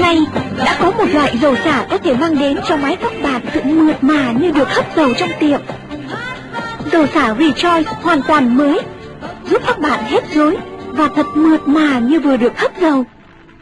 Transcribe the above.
Nay đã có một loại dầu xả có thể mang đến cho mái tóc bạn sự mượt mà như được hấp dầu trong tiệm. Dầu xả Rejoice hoàn toàn mới, giúp các bạn hết rối và thật mượt mà như vừa được hấp dầu.